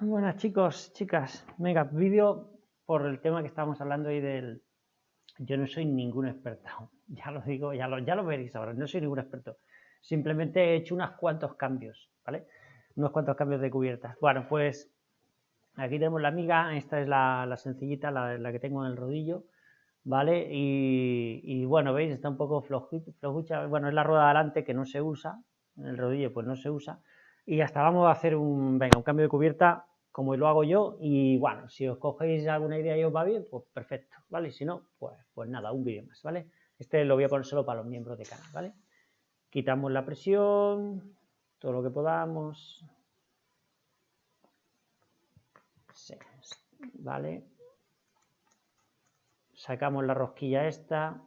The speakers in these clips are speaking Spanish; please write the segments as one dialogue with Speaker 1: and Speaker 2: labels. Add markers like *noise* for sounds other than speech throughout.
Speaker 1: Buenas chicos, chicas. Venga, vídeo por el tema que estábamos hablando ahí del... Yo no soy ningún experto, *laughs* ya lo digo, ya lo, ya lo veréis ahora, no soy ningún experto. Simplemente he hecho unos cuantos cambios, ¿vale? Unos cuantos cambios de cubiertas. Bueno, pues aquí tenemos la amiga, esta es la, sencillita, la, que tengo en el rodillo, ¿vale? Y, bueno, veis, está un poco flojucha, bueno, es la rueda de adelante que no se usa, en el rodillo pues no se usa, y hasta vamos a hacer un, venga, un cambio de cubierta como lo hago yo y bueno, si os cogéis alguna idea y os va bien, pues perfecto, ¿vale? Si no, pues, pues nada, un vídeo más, ¿vale? Este lo voy a poner solo para los miembros de canal, ¿vale? Quitamos la presión, todo lo que podamos. ¿Vale? Sacamos la rosquilla esta.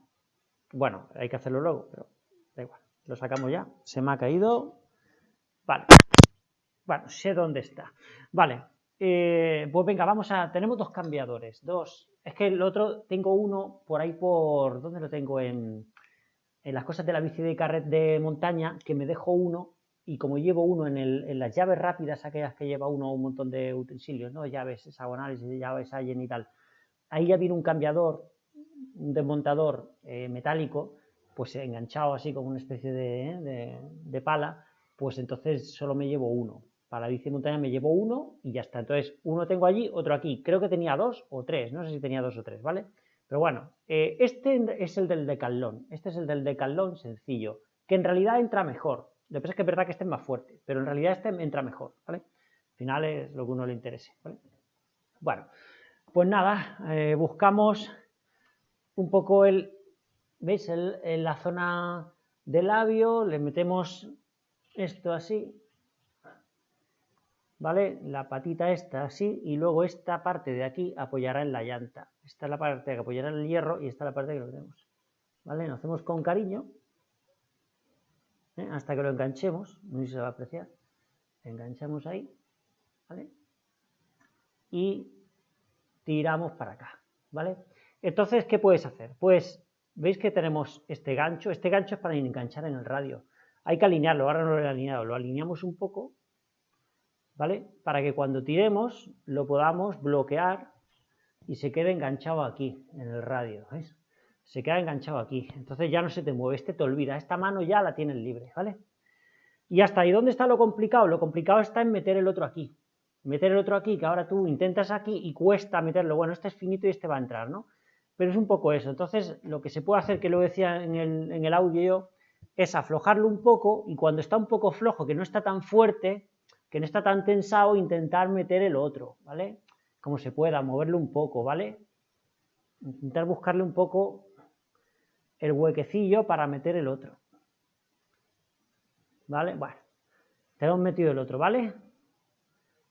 Speaker 1: Bueno, hay que hacerlo luego, pero da igual. Lo sacamos ya. Se me ha caído. Vale. Bueno, sé dónde está. Vale, eh, pues venga, vamos a... Tenemos dos cambiadores, dos. Es que el otro, tengo uno por ahí por... ¿Dónde lo tengo? En, en las cosas de la bici de carret de montaña, que me dejo uno y como llevo uno en, el, en, las llaves rápidas, aquellas que lleva uno un montón de utensilios, ¿no? Llaves hexagonales, llaves Allen y tal. Ahí ya viene un cambiador, un desmontador eh, metálico, pues enganchado así como una especie ¿eh? de, de, pala, pues entonces solo me llevo uno. Para bici montaña me llevo uno y ya está. Entonces, uno tengo allí, otro aquí. Creo que tenía dos o tres, no sé si tenía dos o tres, ¿vale? Pero bueno, eh, este es el del decalón. Este es el del decalón sencillo, que en realidad entra mejor. Lo que pasa es que es verdad que este es más fuerte, pero en realidad este entra mejor, ¿vale? Al final es lo que uno le interese. Bueno, pues nada, eh, buscamos un poco el, ¿veis? en la zona del labio, le metemos esto así, ¿vale? La patita esta así y luego esta parte de aquí apoyará en la llanta. Esta es la parte que apoyará en el hierro y esta es la parte que lo tenemos, ¿vale? Lo hacemos con cariño ¿eh? hasta que lo enganchemos, no sé si se va a apreciar. Enganchamos ahí, ¿vale? Y tiramos para acá, ¿vale? Entonces, ¿qué puedes hacer? Pues, ¿veis que tenemos este gancho? Este gancho es para enganchar en el radio. Hay que alinearlo, ahora no lo he alineado, lo alineamos un poco ¿vale? Para que cuando tiremos lo podamos bloquear y se quede enganchado aquí, en el radio, ¿ves? Se queda enganchado aquí, entonces ya no se te mueve, este te olvida, esta mano ya la tienes libre, ¿vale? Y hasta ahí, ¿dónde está lo complicado? Lo complicado está en meter el otro aquí, meter el otro aquí, que ahora tú intentas aquí y cuesta meterlo, bueno, este es finito y este va a entrar, ¿no? Pero es un poco eso, entonces lo que se puede hacer, que lo decía en el, en el audio yo, es aflojarlo un poco y cuando está un poco flojo, que no está tan fuerte, que no está tan tensado, intentar meter el otro, ¿vale? Como se pueda, moverlo un poco, ¿vale? Intentar buscarle un poco el huequecillo para meter el otro. ¿Vale? Bueno, tenemos metido el otro, ¿vale?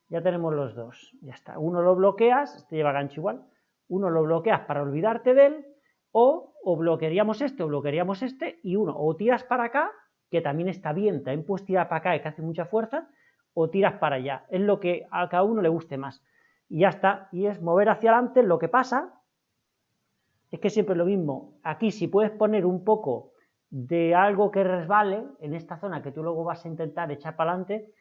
Speaker 1: Ya tenemos los dos, ya está. Uno lo bloqueas, este lleva gancho igual, uno lo bloqueas para olvidarte de él, o, o bloquearíamos este o bloquearíamos este, y uno o tiras para acá, que también está bien, también puedes tirar para acá y que hace mucha fuerza, o tiras para allá. Es lo que a cada uno le guste más. Y ya está. Y es mover hacia adelante. Lo que pasa es que siempre es lo mismo. Aquí si puedes poner un poco de algo que resbale en esta zona que tú luego vas a intentar echar para adelante,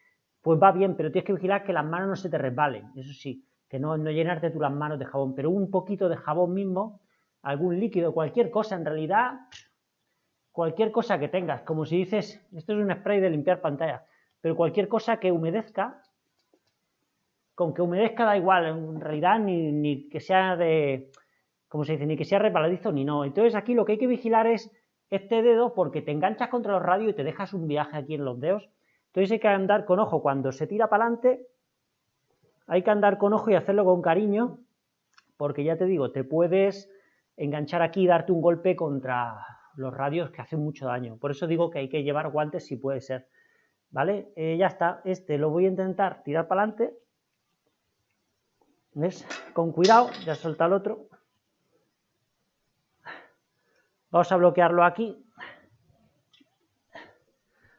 Speaker 1: pues va bien, pero tienes que vigilar que las manos no se te resbalen. Eso sí, que no, no llenarte tú las manos de jabón, pero un poquito de jabón mismo, algún líquido, cualquier cosa, en realidad, cualquier cosa que tengas, como si dices, esto es un spray de limpiar pantalla, pero cualquier cosa que humedezca, con que humedezca da igual, en realidad ni, que sea de, como se dice, ni que sea resbaladizo ni no. Entonces aquí lo que hay que vigilar es este dedo porque te enganchas contra los radios y te dejas un viaje aquí en los dedos. Entonces hay que andar con ojo cuando se tira para adelante, hay que andar con ojo y hacerlo con cariño, porque ya te digo, te puedes enganchar aquí y darte un golpe contra los radios que hacen mucho daño. Por eso digo que hay que llevar guantes si puede ser. ¿Vale? Eh, ya está, este lo voy a intentar tirar para adelante, ¿ves? Con cuidado, ya suelta el otro. Vamos a bloquearlo aquí.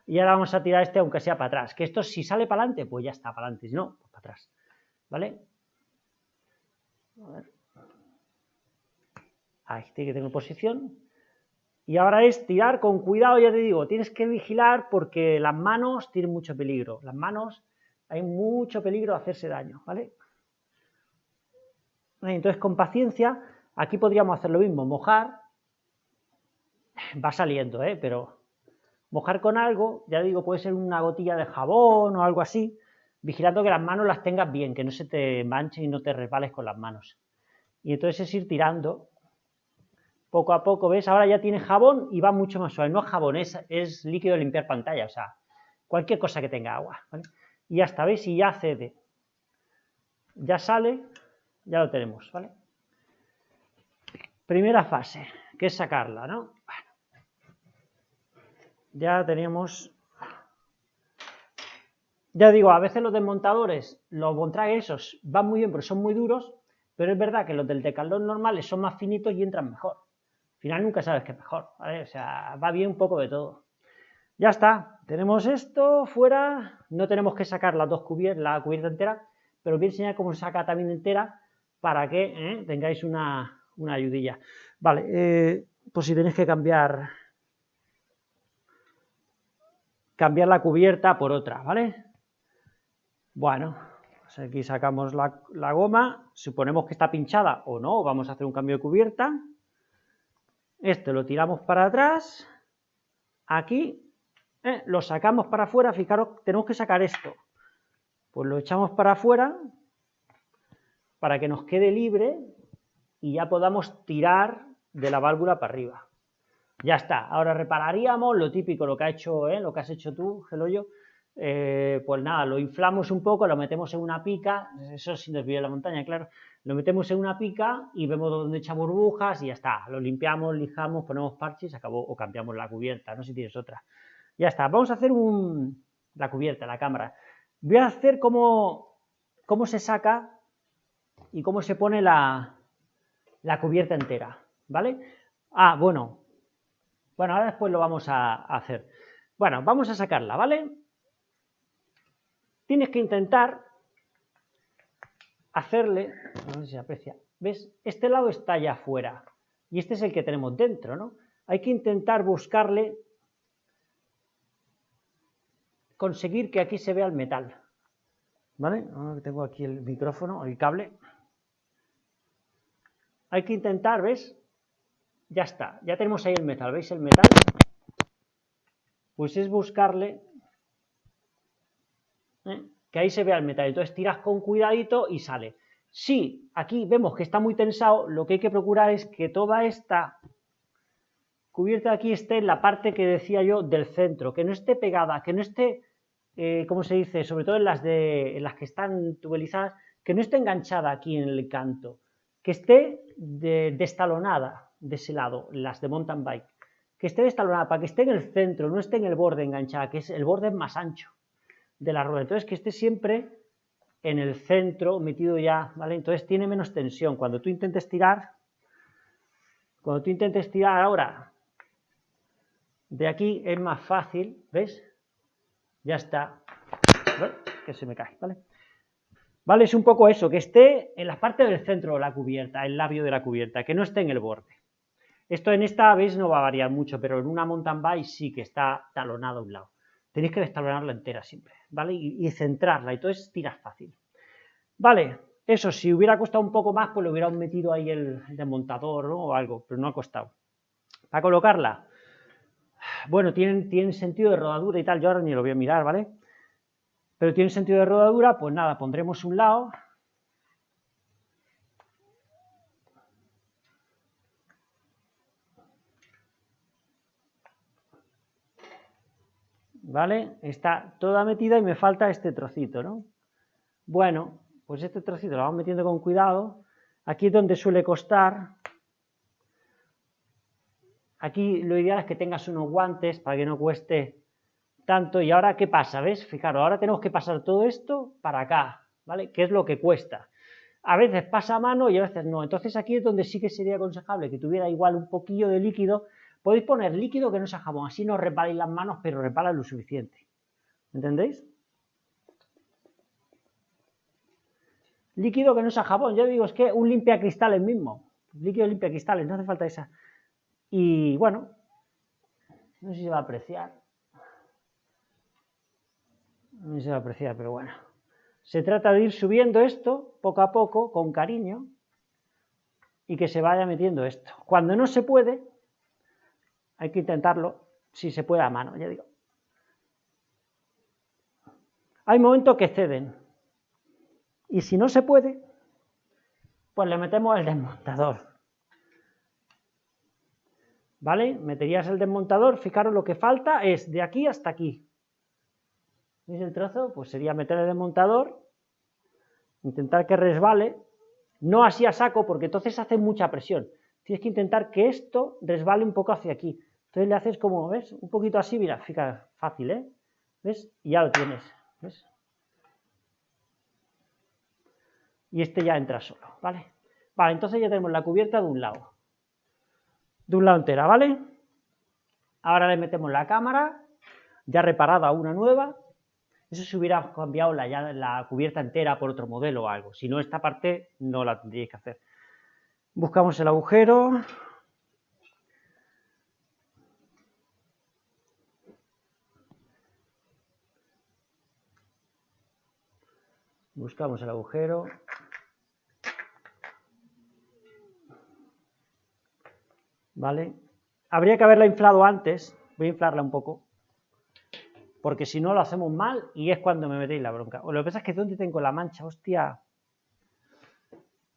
Speaker 1: Y ahora vamos a tirar este aunque sea para atrás, que esto si sale para adelante, pues ya está para adelante, si no, pues para atrás, ¿vale? A ver. Ahí tiene que tener posición. Y ahora es tirar con cuidado, ya te digo, tienes que vigilar porque las manos tienen mucho peligro. Las manos hay mucho peligro de hacerse daño, ¿vale? Entonces, con paciencia, aquí podríamos hacer lo mismo, mojar, *clears throat* va saliendo, ¿eh? Pero mojar con algo, ya digo, puede ser una gotilla de jabón o algo así, vigilando que las manos las tengas bien, que no se te manchen y no te resbales con las manos. Y entonces es ir tirando poco a poco, ¿ves? Ahora ya tiene jabón y va mucho más suave. No es jabón, es, líquido de limpiar pantalla, o sea, cualquier cosa que tenga agua. Y ya está, ¿veis? Y ya cede. Ya sale, ya lo tenemos, ¿vale? Primera fase, que es sacarla, ¿no? Ya tenemos... Ya digo, a veces los desmontadores, los Bontrager esos, van muy bien porque son muy duros, pero es verdad que los del Decathlon normales son más finitos y entran mejor. Al final nunca sabes qué es mejor, ¿vale? O sea, va bien un poco de todo. Ya está, tenemos esto fuera, no tenemos que sacar las dos cubiertas, la cubierta entera, pero voy a enseñar cómo se saca también entera para que ¿eh? tengáis una, ayudilla. Vale, eh, pues si tenéis que cambiar cambiar la cubierta por otra, ¿vale? Bueno, pues aquí sacamos la, la, goma, suponemos que está pinchada o no, vamos a hacer un cambio de cubierta. Este lo tiramos para atrás, aquí, eh, lo sacamos para afuera, fijaros, tenemos que sacar esto. Pues lo echamos para afuera para que nos quede libre y ya podamos tirar de la válvula para arriba. Ya está, ahora repararíamos lo típico, lo que ha hecho, ¿eh? lo que has hecho tú, Geloyo, eh, pues nada, lo inflamos un poco, lo metemos en una pica, eso sin desviar la montaña, claro, lo metemos en una pica y vemos dónde echa burbujas y ya está, lo limpiamos, lijamos, ponemos parches, acabó, o cambiamos la cubierta, no sé si tienes otra. Ya está, vamos a hacer un, la cubierta, la cámara. Voy a hacer cómo, cómo se saca y cómo se pone la, la cubierta entera, ¿vale? Ah, bueno, bueno, ahora después lo vamos a hacer. Bueno, vamos a sacarla, ¿vale? Tienes que intentar hacerle, no sé si se aprecia, ¿ves? Este lado está ya afuera y este es el que tenemos dentro, ¿no? Hay que intentar buscarle, conseguir que aquí se vea el metal, ¿vale? Ahora tengo aquí el micrófono, el cable. Hay que intentar, ¿ves? Ya está, ya tenemos ahí el metal, ¿veis el metal? Pues es buscarle ¿eh? Que ahí se vea el metal. Entonces tiras con cuidadito y sale. Si aquí vemos que está muy tensado, lo que hay que procurar es que toda esta cubierta de aquí esté en la parte que decía yo del centro, que no esté pegada, que no esté, eh, ¿cómo se dice? Sobre todo en las, de, las que están tubelizadas, que no esté enganchada aquí en el canto, que esté destalonada de ese lado, las de mountain bike, que esté destalonada para que esté en el centro, no esté en el borde enganchada, que es el borde más ancho de la rueda. Entonces, que esté siempre en el centro, metido ya, ¿vale? Entonces tiene menos tensión. Cuando tú intentes tirar, cuando tú intentes tirar ahora, de aquí es más fácil, ¿ves? Ya está. Que se me cae, ¿vale? ¿Vale? Es un poco eso, que esté en la parte del centro de la cubierta, el labio de la cubierta, que no esté en el borde. Esto en esta vez no va a variar mucho, pero en una mountain bike sí que está talonado a un lado tenéis que destalonarla entera siempre, ¿vale? Y, centrarla, y entonces tiras fácil. Vale, eso, si hubiera costado un poco más, pues le hubiera metido ahí el, desmontador o algo, pero no ha costado. Para colocarla, bueno, tienen, tienen sentido de rodadura y tal, yo ahora ni lo voy a mirar, ¿vale? Pero tiene sentido de rodadura, pues nada, pondremos un lado, ¿vale? Está toda metida y me falta este trocito, ¿no? Bueno, pues este trocito lo vamos metiendo con cuidado. Aquí es donde suele costar. Aquí lo ideal es que tengas unos guantes para que no cueste tanto. Y ahora, ¿qué pasa? ¿Ves? Fijaros, ahora tenemos que pasar todo esto para acá, ¿vale? ¿Qué es lo que cuesta? A veces pasa a mano y a veces no. Entonces aquí es donde sí que sería aconsejable que tuviera igual un poquillo de líquido Podéis poner líquido que no sea jabón, así no reparáis las manos, pero repara lo suficiente. ¿Entendéis? Líquido que no sea jabón, yo digo, es que un limpia cristales mismo. Líquido limpia cristales, no hace falta esa. Y bueno, no sé si se va a apreciar. No sé si se va a apreciar, pero bueno. Se trata de ir subiendo esto poco a poco, con cariño, y que se vaya metiendo esto. Cuando no se puede, hay que intentarlo, si se puede a mano, ya digo. Hay momentos que ceden, y si no se puede, pues le metemos el desmontador. ¿Vale? Meterías el desmontador, fijaros lo que falta es de aquí hasta aquí. ¿Veis el trozo? Pues sería meter el desmontador, intentar que resbale, no así a saco porque entonces hace mucha presión. Tienes que intentar que esto resbale un poco hacia aquí. Entonces le haces como, ¿ves? Un poquito así, mira, fíjate, fácil, ¿eh? ¿Ves? Y ya lo tienes, ¿ves? Y este ya entra solo, ¿vale? Vale, entonces ya tenemos la cubierta de un lado. De un lado entera, ¿vale? Ahora le metemos la cámara, ya reparada una nueva. Eso se hubiera cambiado la, la cubierta entera por otro modelo o algo. Si no, esta parte no la tendríais que hacer. Buscamos el agujero. Buscamos el agujero. ¿Vale? Habría que haberla inflado antes. Voy a inflarla un poco. Porque si no lo hacemos mal y es cuando me metéis la bronca. O lo que pasa es que ¿dónde tengo la mancha? Hostia.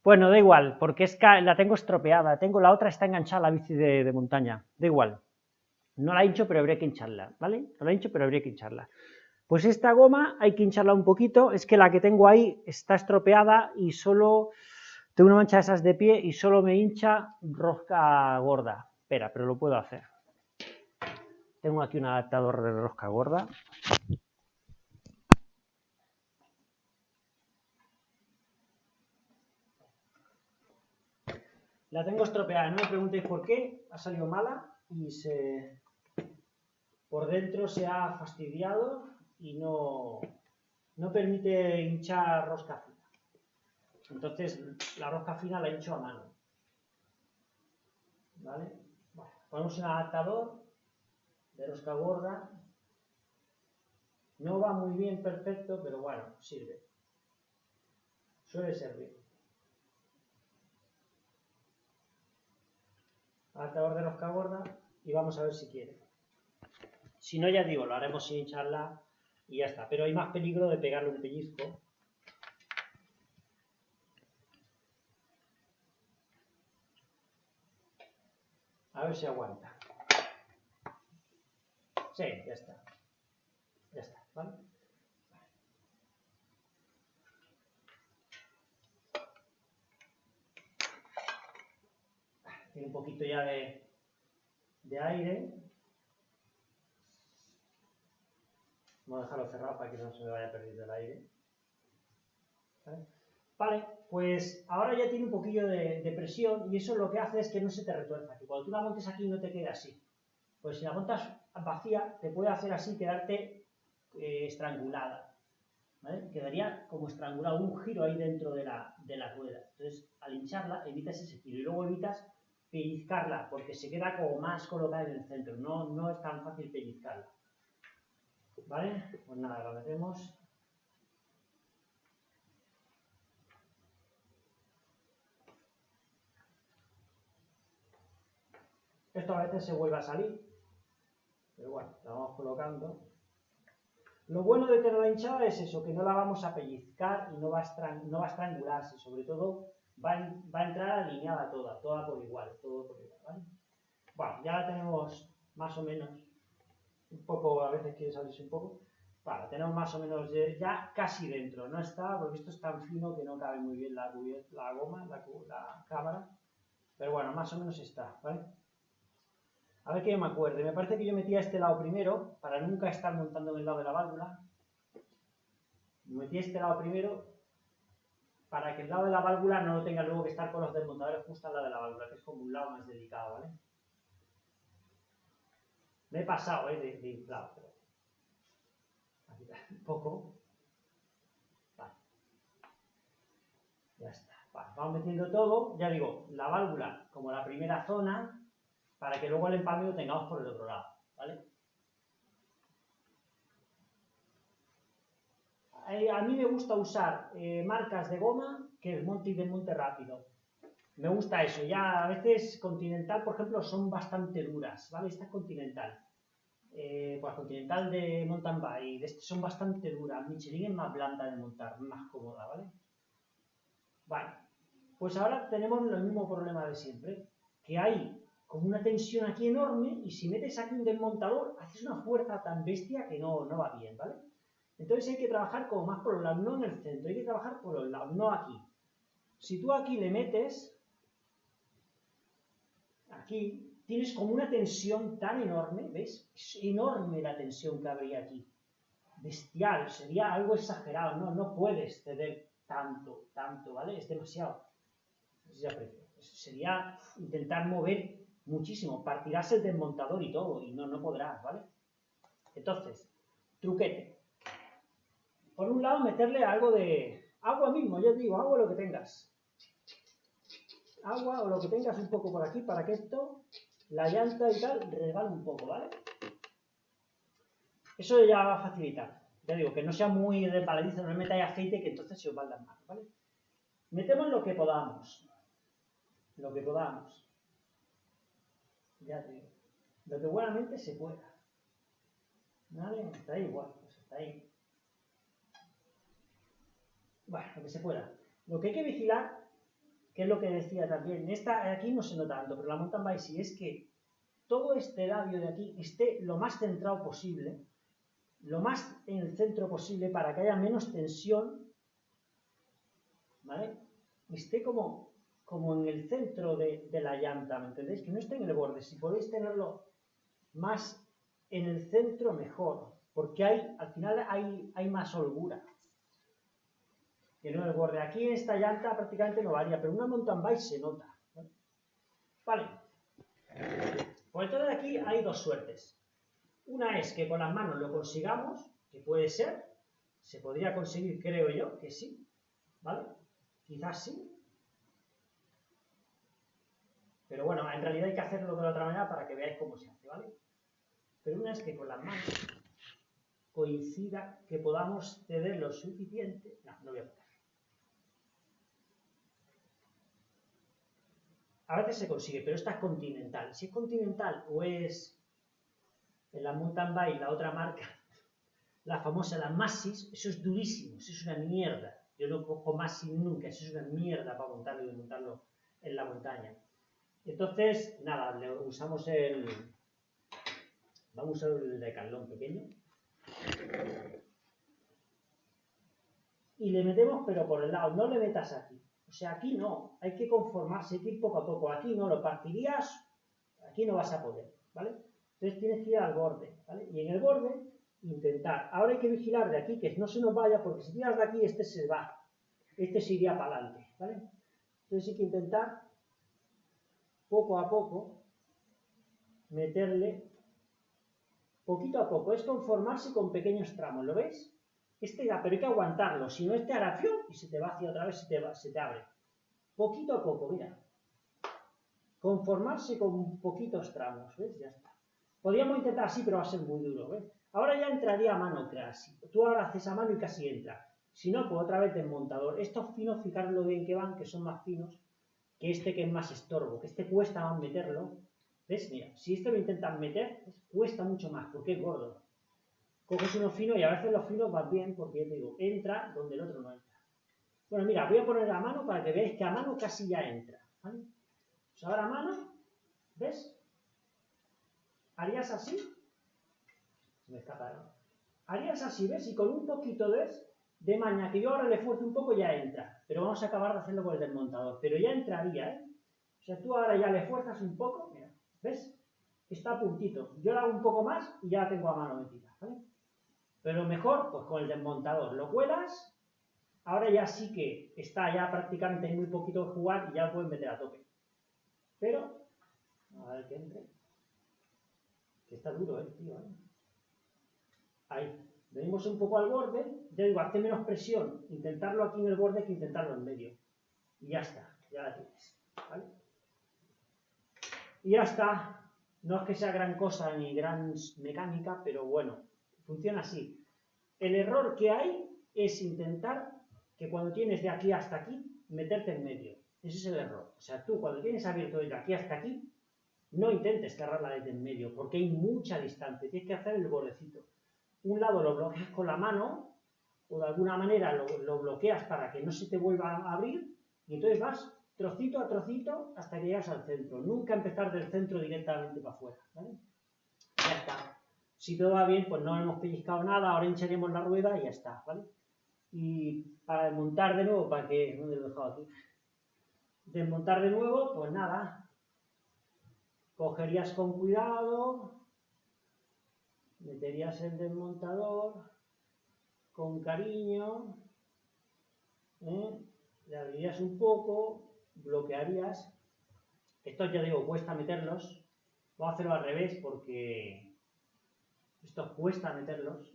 Speaker 1: Bueno, da igual, porque es la tengo estropeada. Tengo la otra, está enganchada a la bici de, de montaña. Da igual. No la hincho, pero habría que hincharla, ¿vale? No la hincho, pero habría que hincharla. Pues esta goma hay que hincharla un poquito, es que la que tengo ahí está estropeada y solo tengo una mancha de esas de pie y solo me hincha rosca gorda. Espera, pero lo puedo hacer. Tengo aquí un adaptador de rosca gorda. La tengo estropeada, no me preguntéis por qué, ha salido mala y se por dentro se ha fastidiado y no, no permite hinchar rosca fina. Entonces la rosca fina la hincho a mano. ¿Vale? Bueno, ponemos un adaptador de rosca gorda. No va muy bien perfecto, pero bueno, sirve. Suele servir. Adaptador de rosca gorda y vamos a ver si quiere. Si no, ya digo, lo haremos sin hincharla y ya está. Pero hay más peligro de pegarle un pellizco. A ver si aguanta. Sí, ya está. Ya está, ¿vale? Tiene un poquito ya de, de aire. Vamos a dejarlo cerrado para que no se me vaya perdiendo el aire. ¿Vale? pues ahora ya tiene un poquillo de, presión y eso lo que hace es que no se te retuerza, que cuando tú la montes aquí no te quede así. Pues si la montas vacía, te puede hacer así quedarte eh, estrangulada. ¿vale? Quedaría como estrangulado, un giro ahí dentro de la, de la rueda. Entonces, al hincharla, evitas ese giro y luego evitas pellizcarla, porque se queda como más colocada en el centro. No, no es tan fácil pellizcarla. ¿Vale? Pues nada, lo metemos. Esto a veces se vuelve a salir, pero bueno, la vamos colocando. Lo bueno de tener la hinchada es eso, que no la vamos a pellizcar y no va a, no va a estrangularse, sobre todo va, va, a entrar alineada toda, toda por igual, todo por igual, ¿vale? Bueno, ya la tenemos más o menos un poco, a veces quiere salirse un poco. Vale, tenemos más o menos ya casi dentro. No está, porque esto es tan fino que no cabe muy bien la, la goma, la, cámara. Pero bueno, más o menos está, ¿vale? A ver que yo me acuerde. Me parece que yo metía este lado primero, para nunca estar montando en el lado de la válvula. Metí este lado primero, para que el lado de la válvula no lo tenga luego que estar con los desmontadores justo al lado de la válvula, que es como un lado más delicado, ¿vale? Me he pasado ¿eh? de, inflado, pero... Aquí un *laughs* poco. Vale. Ya está. Vamos metiendo todo. Ya digo, la válvula como la primera zona, para que luego el empalme lo tengamos por el otro lado. ¿Vale? eh, a mí me gusta usar eh, marcas de goma que desmonte y desmonte rápido. Me gusta eso. Ya a veces Continental, por ejemplo, son bastante duras, ¿vale? Esta es Continental. Eh, pues Continental de mountain bike, de este son bastante duras. Michelin es más blanda de montar, más cómoda, ¿vale? Vale. Pues ahora tenemos el mismo problema de siempre, que hay como una tensión aquí enorme y si metes aquí un desmontador, haces una fuerza tan bestia que no, no va bien, ¿vale? Entonces hay que trabajar como más por los lados, no en el centro, hay que trabajar por los lados, no aquí. Si tú aquí le metes, aquí, tienes como una tensión tan enorme, ¿ves? Es enorme la tensión que habría aquí. Bestial, sería algo exagerado, no, no puedes ceder tanto, tanto, ¿vale? Es demasiado. Sería intentar mover muchísimo, partirás el desmontador y todo, y no, no podrás, ¿vale? Entonces, truquete. Por un lado, meterle algo de agua mismo, yo digo, agua lo que tengas. Agua o lo que tengas un poco por aquí para que esto, la llanta y tal, resbale un poco, ¿vale? Eso ya va a facilitar. Ya digo, que no sea muy resbaladizo, no metáis aceite que entonces se os va a ¿vale? Metemos lo que podamos. Lo que podamos. Ya digo. Lo que buenamente se pueda. ¿Vale? Está ahí igual, pues está ahí. Bueno, lo que se pueda. Lo que hay que vigilar, que es lo que decía también, esta aquí no se nota tanto, pero la mountain bike sí es que todo este labio de aquí esté lo más centrado posible, lo más en el centro posible para que haya menos tensión, ¿vale? Esté como, como en el centro de, de la llanta, ¿me entendéis? Que no esté en el borde. Si podéis tenerlo más en el centro, mejor, porque hay, al final hay, hay más holgura que no el borde. Aquí en esta llanta prácticamente no varía, pero una mountain bike se nota. Vale. Pues entonces aquí hay dos suertes. Una es que con las manos lo consigamos, que puede ser, se podría conseguir, creo yo, que sí, ¿vale? Quizás sí. Pero bueno, en realidad hay que hacerlo de la otra manera para que veáis cómo se hace, ¿vale? Pero una es que con las manos coincida que podamos ceder lo suficiente. No, no voy a a veces se consigue, pero esta es continental. Si es continental o es en la mountain bike, la otra marca, *laughs* la famosa, la Masis, eso es durísimo, eso es una mierda. Yo no cojo Masis nunca, eso es una mierda para montarlo y desmontarlo en la montaña. Entonces, nada, le usamos el... Vamos a usar el decalón pequeño. Y le metemos, pero por el lado, no le metas aquí. O sea, aquí no, hay que conformarse, hay ir poco a poco. Aquí no, lo partirías, aquí no vas a poder, ¿vale? Entonces tienes que ir al borde, ¿vale? Y en el borde, intentar. Ahora hay que vigilar de aquí, que no se nos vaya, porque si tiras de aquí, este se va. Este se iría para adelante, ¿vale? Entonces hay que intentar, poco a poco, meterle, poquito a poco. Es conformarse con pequeños tramos, ¿lo ves? Este ya, pero hay que aguantarlo, si no este hará y se te va hacia otra vez, se te, se te abre. Poquito a poco, mira. Conformarse con poquitos tramos, ¿ves? Ya está. Podríamos intentar así, pero va a ser muy duro, ¿ves? Ahora ya entraría a mano casi. Tú ahora haces a mano y casi entra. Si no, pues otra vez desmontador. Estos finos, fijaros lo bien que van, que son más finos que este que es más estorbo, que este cuesta más meterlo. ¿Ves? Mira, si este lo intentan meter, cuesta mucho más, porque es gordo coges uno fino y a veces los finos van bien porque, te digo, entra donde el otro no entra. Bueno, mira, voy a poner a mano para que veáis que a mano casi ya entra. ¿vale? Pues ahora a mano, ¿ves? Harías así. Se me escaparon. Harías así, ¿ves? Y con un poquito de, de maña que yo ahora le fuerce un poco ya entra. Pero vamos a acabar de hacerlo con el desmontador. Pero ya entraría, ¿eh? O sea, tú ahora ya le fuerzas un poco, mira, ¿ves? Está a puntito. Yo lo hago un poco más y ya la tengo a mano metida, ¿vale? Pero mejor, pues con el desmontador lo cuelas, ahora ya sí que está ya prácticamente muy poquito de jugar y ya lo puedes meter a tope. Pero, a ver que entre. Que está duro, eh, tío. ¿eh? Ahí. Venimos un poco al borde, ya digo, hazte menos presión, intentarlo aquí en el borde que intentarlo en medio. Y ya está, ya la tienes. ¿vale? Y ya está. No es que sea gran cosa ni gran mecánica, pero bueno, Funciona así. El error que hay es intentar que cuando tienes de aquí hasta aquí, meterte en medio. Ese es el error. O sea, tú cuando tienes abierto de aquí hasta aquí, no intentes cerrarla desde en medio, porque hay mucha distancia. Tienes que hacer el bordecito. Un lado lo bloqueas con la mano, o de alguna manera lo, lo bloqueas para que no se te vuelva a abrir, y entonces vas trocito a trocito hasta que llegas al centro. Nunca empezar del centro directamente para afuera. Ya está. Si todo va bien, pues no hemos pellizcado nada, ahora hincharemos la rueda y ya está. ¿vale? Y para desmontar de nuevo, para que... ¿Dónde lo he dejado aquí? Desmontar de nuevo, pues nada. Cogerías con cuidado, meterías el desmontador con cariño, ¿eh? le abrirías un poco, bloquearías. Esto ya digo, cuesta meterlos. Vamos a hacerlo al revés porque esto cuesta meterlos.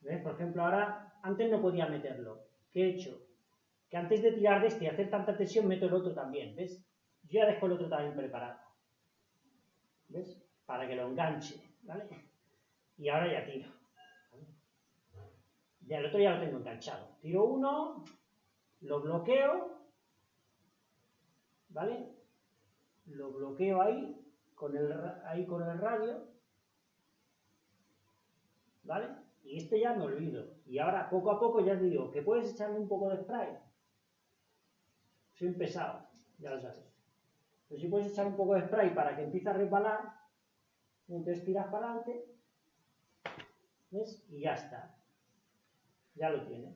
Speaker 1: ¿Ves? Por ejemplo, ahora, antes no podía meterlo. ¿Qué he hecho? Que antes de tirar de este y hacer tanta tensión, meto el otro también, ¿ves? Yo ya dejo el otro también preparado. ¿Ves? Para que lo enganche, ¿vale? Y ahora ya tiro. Ya el otro ya lo tengo enganchado. Tiro uno, lo bloqueo, ¿vale? Lo bloqueo ahí, con el, ahí con el radio, ¿vale? Y este ya me olvido. Y ahora, poco a poco, ya digo, que puedes echarle un poco de spray. Soy pesado, ya lo sabes. Pero si puedes echar un poco de spray para que empiece a resbalar, entonces tiras para adelante, ¿ves? Y ya está ya lo tienes.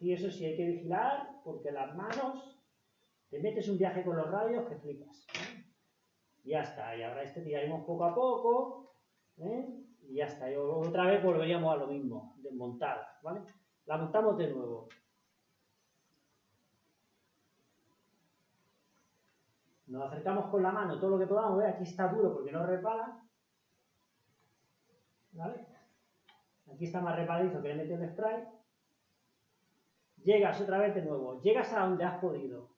Speaker 1: Y eso sí hay que vigilar porque las manos te metes un viaje con los radios que flipas. Y ya está, y ahora este tiraremos poco a poco, ¿eh? y ya está. Y otra vez volveríamos a lo mismo, desmontar, ¿vale? La montamos de nuevo. Nos acercamos con la mano todo lo que podamos, ver, aquí está duro porque no repara. Aquí está más repadizo que le metido el spray. Llegas otra vez de nuevo. Llegas a donde has podido.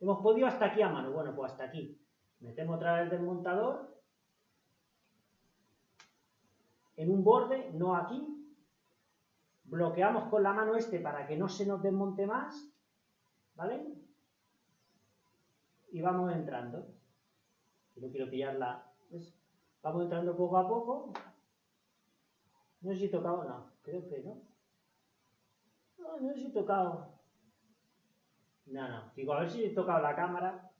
Speaker 1: Hemos podido hasta aquí a mano. Bueno, pues hasta aquí. Metemos otra vez el desmontador. En un borde, no aquí. Bloqueamos con la mano este para que no se nos desmonte más. ¿Vale? Y vamos entrando. No quiero pillarla. Vamos entrando poco a poco. No sé si he tocado, no, creo que no. No, no sé si he tocado. No, no, digo, a ver si he tocado la cámara.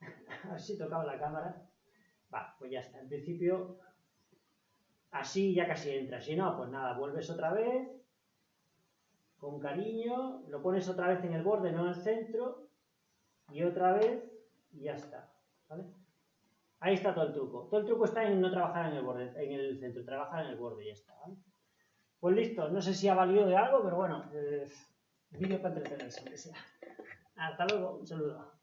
Speaker 1: *laughs* a ver si he tocado la cámara. Va, pues ya está. En principio, así ya casi entra. Si no, pues nada, vuelves otra vez. Con cariño. Lo pones otra vez en el borde, no en el centro. Y otra vez. Y ya está. ¿Vale? Ahí está todo el truco. Todo el truco está en no trabajar en el borde, en el centro, trabajar en el borde y ya está. Pues listo, no sé si ha valido de algo, pero bueno, eh, vídeo para entretenerse, aunque sea. Hasta luego, un saludo.